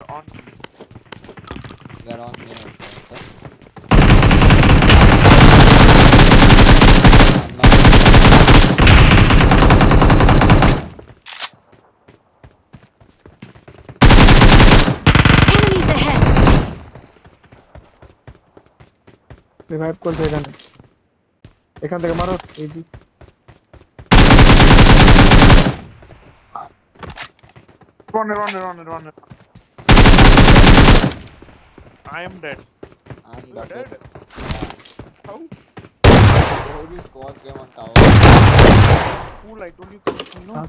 on They're on me also. Okay? I'm not- Enemies ahead! Revive করছে এখানে এখান থেকে মারো easy run run run run I am dead I'm You are gutted. dead Yeah. how The whole squad came on tower. cool I told you come you know